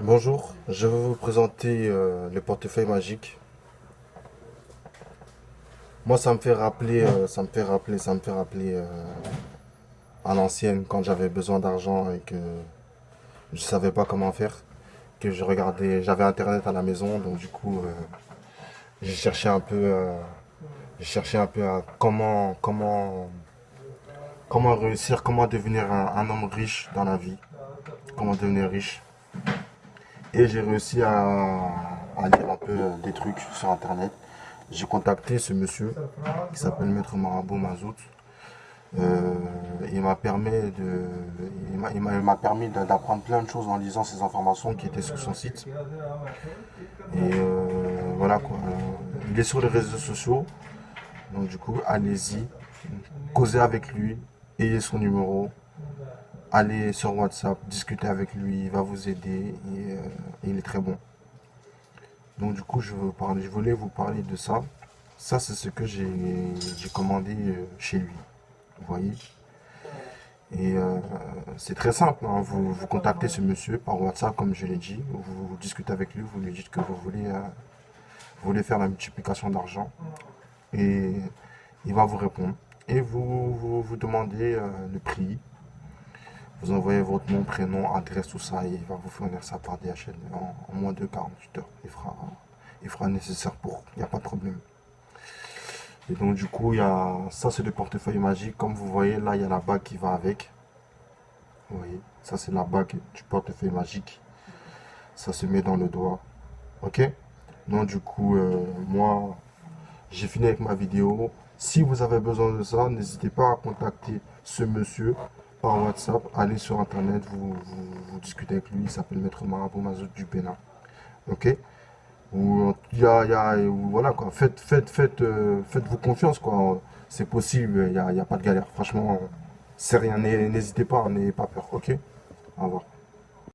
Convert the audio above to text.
Bonjour, je vais vous présenter euh, le portefeuille magique. Moi, ça me fait rappeler, euh, ça me fait rappeler, ça me fait rappeler euh, à l'ancienne quand j'avais besoin d'argent et que je savais pas comment faire, que je regardais, j'avais internet à la maison, donc du coup, j'ai cherché un peu, j'ai cherché un peu à comment, comment, comment réussir, comment devenir un homme riche dans la vie, comment devenir riche. Et j'ai réussi à, lire un peu des trucs sur internet. J'ai contacté ce monsieur qui s'appelle Maître Marabout Mazout. Euh, il m'a permis d'apprendre plein de choses en lisant ces informations qui étaient sur son site. Et euh, voilà quoi. Euh, Il est sur les réseaux sociaux. Donc du coup, allez-y, causez avec lui, ayez son numéro, allez sur WhatsApp, discutez avec lui, il va vous aider et, euh, et il est très bon. Donc du coup, je, veux parler, je voulais vous parler de ça. Ça, c'est ce que j'ai commandé euh, chez lui. Vous voyez? Et euh, c'est très simple. hein. Vous, contactez ce monsieur par WhatsApp, comme je l'ai dit. Vous, discutez avec lui, vous lui dites que vous voulez, faire la multiplication d'argent. Et il va vous répondre. Et vous vous, demandez le prix. Vous envoyez votre nom, prénom, adresse, tout ça, et il va vous fournir ça par DHL en, en moins de 48 heures. Il fera, il fera nécessaire pour, il n'y a pas de problème. Et donc du coup, y a, ça c'est le portefeuille magique. Comme vous voyez, là, il y a la bague qui va avec. Vous voyez, ça c'est la bague du portefeuille magique. Ça se met dans le doigt. Ok? Donc du coup, euh, moi, j'ai fini avec ma vidéo. Si vous avez besoin de ça, n'hésitez pas à contacter ce monsieur WhatsApp. Allez sur internet, vous, vous, vous discutez avec lui. Il s'appelle Maître Marabout Mazout du Bénin. Ok? Ou y a, voilà quoi. Faites, faites, faites, euh, faites-vous confiance quoi. C'est possible, il n'y a, y a pas de galère. Franchement, c'est rien. N'hé- N'hésitez pas, n'ayez pas peur. Ok? Au revoir.